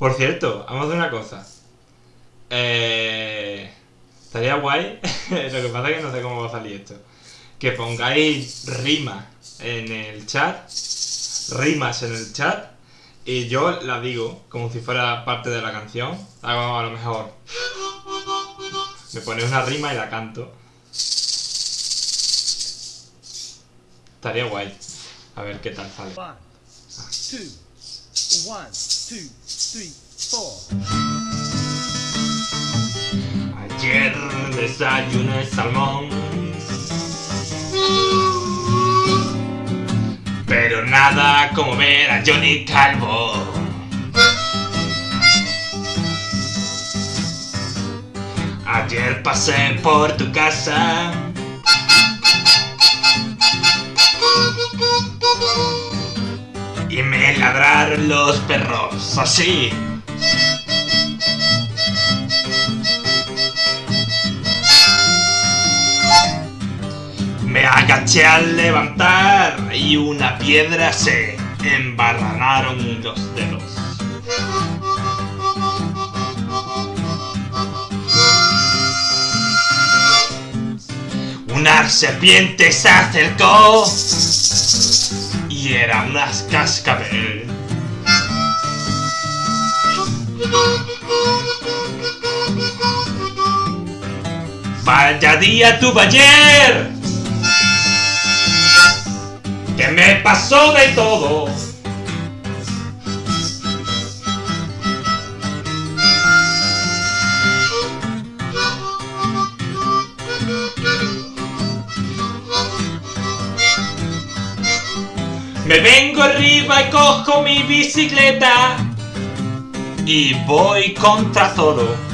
Por cierto, vamos a hacer una cosa. Eh, estaría guay. Lo que pasa es que no sé cómo va a salir esto. Que pongáis rimas en el chat. Rimas en el chat. Y yo la digo como si fuera parte de la canción. Hago a lo mejor. Me ponéis una rima y la canto. Estaría guay. A ver qué tal sale. One, two, one, two, three, four. Ayer desayuné salmón. Pero nada como ver a Johnny Calvo. Ayer pasé por tu casa. Ladraron los perros, así. Me agaché al levantar y una piedra se embarranaron los dedos. Una serpiente se acercó y era unas cascabel. Vaya día tuve ayer que me pasó de todo. Me vengo arriba y cojo mi bicicleta y voy contra todo.